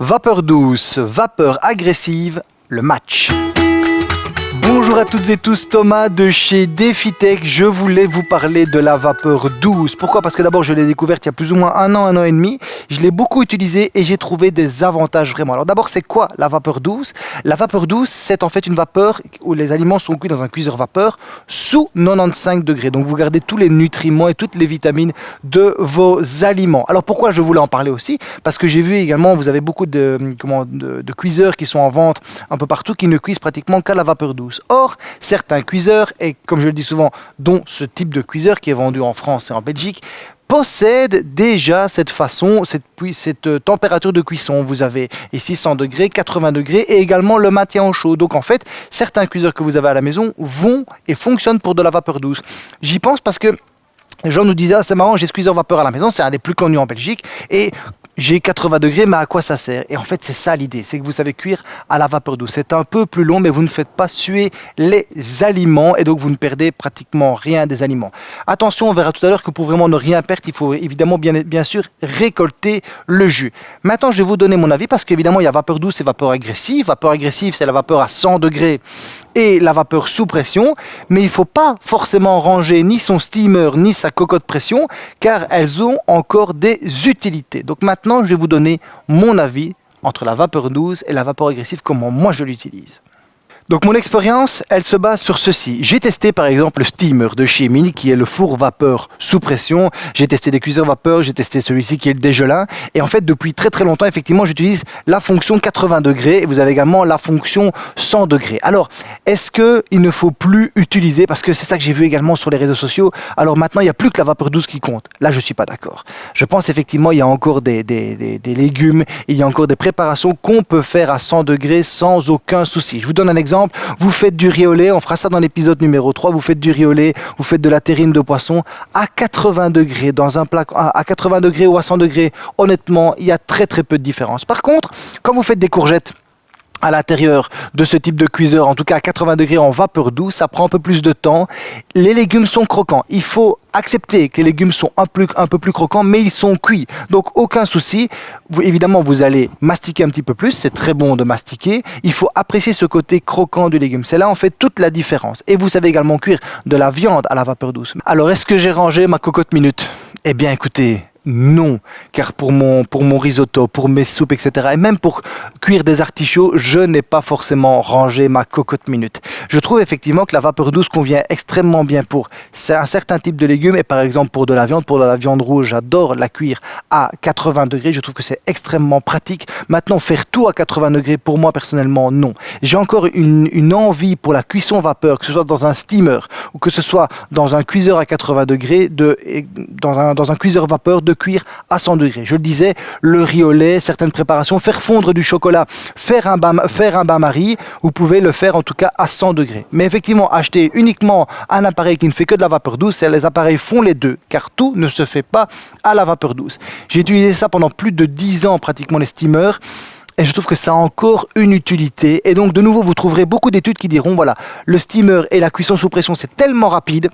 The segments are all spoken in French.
Vapeur douce, vapeur agressive, le match. Bonjour à toutes et tous, Thomas de chez DefiTech. Je voulais vous parler de la vapeur douce. Pourquoi? Parce que d'abord, je l'ai découverte il y a plus ou moins un an, un an et demi. Je l'ai beaucoup utilisée et j'ai trouvé des avantages vraiment. Alors d'abord, c'est quoi la vapeur douce? La vapeur douce, c'est en fait une vapeur où les aliments sont cuits dans un cuiseur vapeur sous 95 degrés. Donc vous gardez tous les nutriments et toutes les vitamines de vos aliments. Alors pourquoi je voulais en parler aussi? Parce que j'ai vu également, vous avez beaucoup de, comment, de, de cuiseurs qui sont en vente un peu partout qui ne cuisent pratiquement qu'à la vapeur douce. Or, certains cuiseurs, et comme je le dis souvent, dont ce type de cuiseur qui est vendu en France et en Belgique, possèdent déjà cette façon, cette, cette euh, température de cuisson. Vous avez ici 100 degrés, 80 degrés et également le maintien au chaud. Donc en fait, certains cuiseurs que vous avez à la maison vont et fonctionnent pour de la vapeur douce. J'y pense parce que les gens nous disaient, ah, c'est marrant, j'ai ce cuiseur vapeur à la maison, c'est un des plus connus en Belgique. Et j'ai 80 degrés, mais à quoi ça sert? Et en fait, c'est ça l'idée, c'est que vous savez cuire à la vapeur douce. C'est un peu plus long, mais vous ne faites pas suer les aliments et donc vous ne perdez pratiquement rien des aliments. Attention, on verra tout à l'heure que pour vraiment ne rien perdre, il faut évidemment bien, bien sûr récolter le jus. Maintenant, je vais vous donner mon avis parce qu'évidemment, il y a vapeur douce et vapeur agressive. Vapeur agressive, c'est la vapeur à 100 degrés et la vapeur sous pression, mais il ne faut pas forcément ranger ni son steamer ni sa cocotte pression car elles ont encore des utilités. Donc maintenant, je vais vous donner mon avis entre la vapeur douce et la vapeur agressive, comment moi je l'utilise. Donc mon expérience, elle se base sur ceci. J'ai testé par exemple le steamer de chez Mini qui est le four vapeur sous pression. J'ai testé des cuiseurs vapeur, j'ai testé celui-ci qui est le dégelin. Et en fait, depuis très très longtemps, effectivement, j'utilise la fonction 80 degrés et vous avez également la fonction 100 degrés. Alors, est-ce qu'il ne faut plus utiliser, parce que c'est ça que j'ai vu également sur les réseaux sociaux, alors maintenant, il n'y a plus que la vapeur douce qui compte. Là, je ne suis pas d'accord. Je pense effectivement, il y a encore des, des, des, des légumes, il y a encore des préparations qu'on peut faire à 100 degrés sans aucun souci. Je vous donne un exemple vous faites du lait, on fera ça dans l'épisode numéro 3, vous faites du lait, vous faites de la terrine de poisson à 80 degrés dans un plat à 80 degrés ou à 100 degrés. Honnêtement, il y a très très peu de différence. Par contre, quand vous faites des courgettes, à l'intérieur de ce type de cuiseur, en tout cas à 80 degrés en vapeur douce, ça prend un peu plus de temps. Les légumes sont croquants. Il faut accepter que les légumes sont un, peu plus croquants, mais ils sont cuits. Donc aucun souci. Évidemment, vous allez mastiquer un petit peu plus. C'est très bon de mastiquer. Il faut apprécier ce côté croquant du légume. C'est là en fait toute la différence. Et vous savez également cuire de la viande à la vapeur douce. Alors, est-ce que j'ai rangé ma cocotte minute? Eh bien, écoutez, non, car pour mon, pour mon risotto, pour mes soupes, etc., et même pour cuire des artichauts, je n'ai pas forcément rangé ma cocotte minute. Je trouve effectivement que la vapeur douce convient extrêmement bien pour un certain type de légumes, et par exemple pour de la viande, pour de la viande rouge, j'adore la cuire à 80 degrés, je trouve que c'est extrêmement pratique. Maintenant, faire tout à 80 degrés, pour moi personnellement, non. J'ai encore une, envie pour la cuisson vapeur, que ce soit dans un steamer, ou que ce soit dans un cuiseur à 80 degrés, de, dans, un, cuiseur vapeur, de cuire à 100 degrés. Je le disais, le riz au lait, certaines préparations, faire fondre du chocolat, faire un bain, faire un bain-marie, vous pouvez le faire en tout cas à 100 degrés. Mais effectivement, acheter uniquement un appareil qui ne fait que de la vapeur douce, les appareils font les deux, car tout ne se fait pas à la vapeur douce. J'ai utilisé ça pendant plus de 10 ans, pratiquement les steamers, et je trouve que ça a encore une utilité. Et donc, de nouveau, vous trouverez beaucoup d'études qui diront, voilà, le steamer et la cuisson sous pression, c'est tellement rapide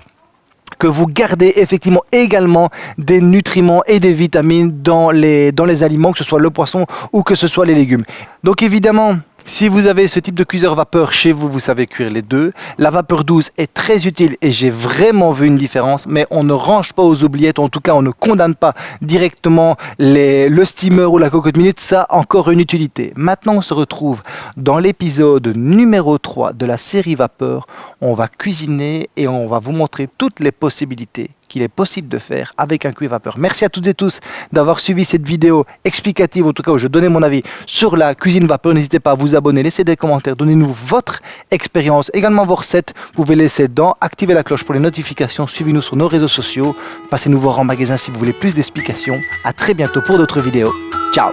que vous gardez effectivement également des nutriments et des vitamines dans les, dans les aliments, que ce soit le poisson ou que ce soit les légumes. Donc évidemment, si vous avez ce type de cuiseur vapeur chez vous, vous savez cuire les deux. La vapeur douce est très utile et j'ai vraiment vu une différence, mais on ne range pas aux oubliettes, en tout cas on ne condamne pas directement le steamer ou la cocotte minute, ça a encore une utilité. Maintenant on se retrouve dans l'épisode numéro 3 de la série vapeur. On va cuisiner et on va vous montrer toutes les possibilités qu'il est possible de faire avec un cuir vapeur. Merci à toutes et tous d'avoir suivi cette vidéo explicative, en tout cas où je donnais mon avis sur la cuisine vapeur. N'hésitez pas à vous abonner, laissez des commentaires, donnez-nous votre expérience, également vos recettes. Vous pouvez laisser dans, activer la cloche pour les notifications, suivez-nous sur nos réseaux sociaux, passez nous voir en magasin si vous voulez plus d'explications. À très bientôt pour d'autres vidéos. Ciao